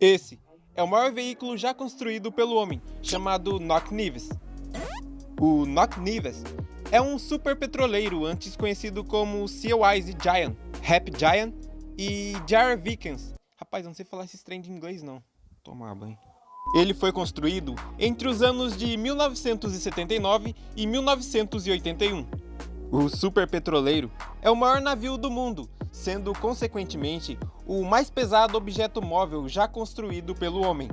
Esse é o maior veículo já construído pelo homem, chamado Nock Nives. O Nock Nives é um super petroleiro antes conhecido como Seawise Giant, Rap Giant e Jar Vikings. Rapaz, não sei falar esse trem de inglês não. Tomar banho. Ele foi construído entre os anos de 1979 e 1981. O superpetroleiro é o maior navio do mundo, sendo consequentemente o mais pesado objeto móvel já construído pelo homem.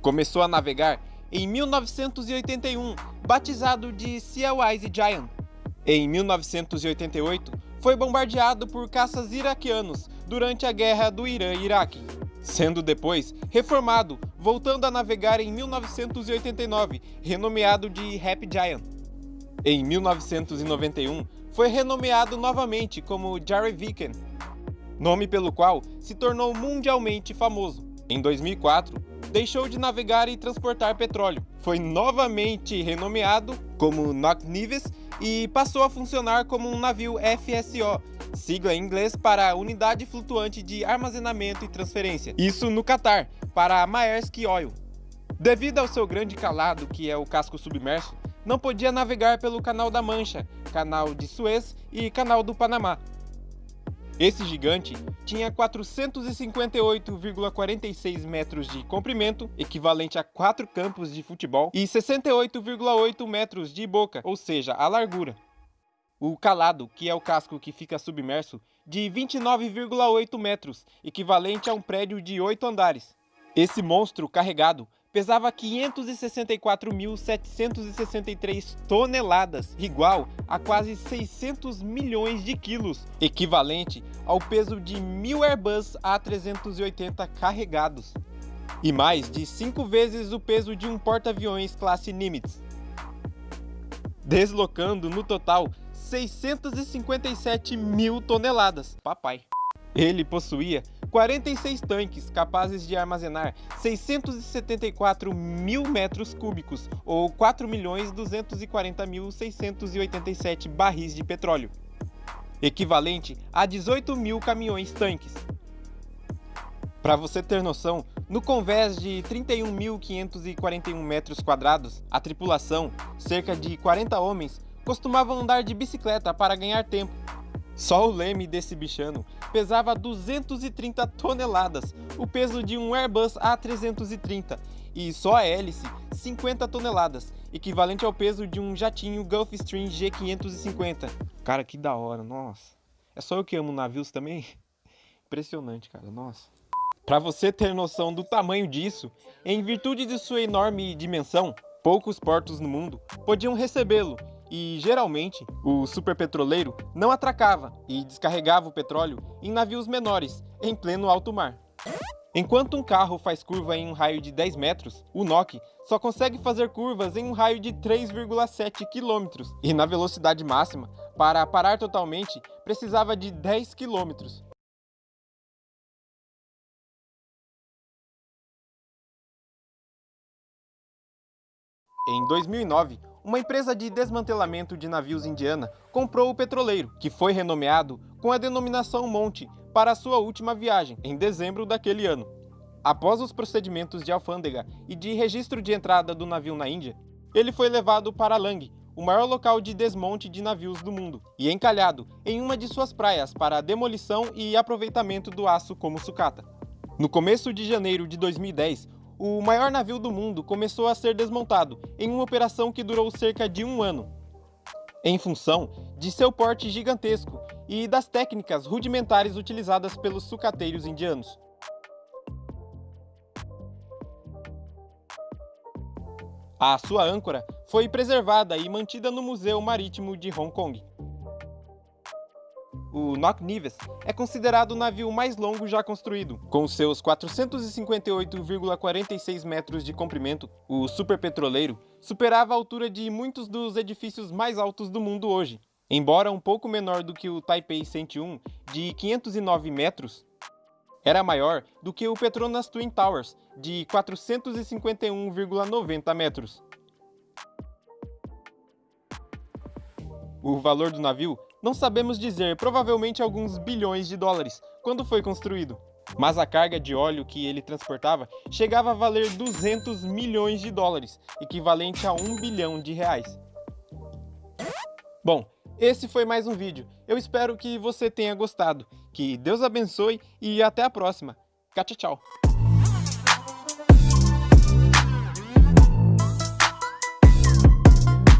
Começou a navegar em 1981, batizado de Seawise Giant. Em 1988, foi bombardeado por caças iraquianos durante a guerra do Irã-Iraque sendo depois reformado, voltando a navegar em 1989, renomeado de Rap Giant. Em 1991, foi renomeado novamente como Jerry Viken, nome pelo qual se tornou mundialmente famoso. Em 2004, deixou de navegar e transportar petróleo. Foi novamente renomeado como Nock Nives e passou a funcionar como um navio FSO, sigla em inglês para Unidade Flutuante de Armazenamento e Transferência. Isso no Catar, para a Maersk Oil. Devido ao seu grande calado, que é o casco submerso, não podia navegar pelo Canal da Mancha, Canal de Suez e Canal do Panamá. Esse gigante tinha 458,46 metros de comprimento, equivalente a 4 campos de futebol, e 68,8 metros de boca, ou seja, a largura. O calado, que é o casco que fica submerso, de 29,8 metros, equivalente a um prédio de 8 andares. Esse monstro carregado pesava 564.763 toneladas, igual a quase 600 milhões de quilos, equivalente ao peso de mil Airbus A380 carregados, e mais de 5 vezes o peso de um porta-aviões classe Nimitz, deslocando no total 657 mil toneladas. Papai. Ele possuía 46 tanques capazes de armazenar 674 mil metros cúbicos, ou 4.240.687 barris de petróleo, equivalente a 18 mil caminhões-tanques. Para você ter noção, no convés de 31.541 metros quadrados, a tripulação, cerca de 40 homens, costumavam andar de bicicleta para ganhar tempo, só o leme desse bichano pesava 230 toneladas, o peso de um Airbus A330, e só a hélice 50 toneladas, equivalente ao peso de um jatinho Gulfstream G550. Cara, que da hora, nossa. É só eu que amo navios também? Impressionante, cara, nossa. Para você ter noção do tamanho disso, em virtude de sua enorme dimensão, poucos portos no mundo podiam recebê-lo e, geralmente, o superpetroleiro não atracava e descarregava o petróleo em navios menores, em pleno alto mar. Enquanto um carro faz curva em um raio de 10 metros, o NOC só consegue fazer curvas em um raio de 3,7 km, e na velocidade máxima, para parar totalmente, precisava de 10 km. Em 2009, uma empresa de desmantelamento de navios indiana comprou o petroleiro, que foi renomeado com a denominação Monte para sua última viagem, em dezembro daquele ano. Após os procedimentos de alfândega e de registro de entrada do navio na Índia, ele foi levado para Lang, o maior local de desmonte de navios do mundo, e encalhado em uma de suas praias para a demolição e aproveitamento do aço como sucata. No começo de janeiro de 2010, o maior navio do mundo começou a ser desmontado em uma operação que durou cerca de um ano, em função de seu porte gigantesco e das técnicas rudimentares utilizadas pelos sucateiros indianos. A sua âncora foi preservada e mantida no Museu Marítimo de Hong Kong. O Nock Nives é considerado o navio mais longo já construído. Com seus 458,46 metros de comprimento, o superpetroleiro superava a altura de muitos dos edifícios mais altos do mundo hoje. Embora um pouco menor do que o Taipei 101, de 509 metros, era maior do que o Petronas Twin Towers, de 451,90 metros. O valor do navio não sabemos dizer, provavelmente alguns bilhões de dólares, quando foi construído. Mas a carga de óleo que ele transportava chegava a valer 200 milhões de dólares, equivalente a 1 bilhão de reais. Bom, esse foi mais um vídeo. Eu espero que você tenha gostado. Que Deus abençoe e até a próxima. Tchau, tchau.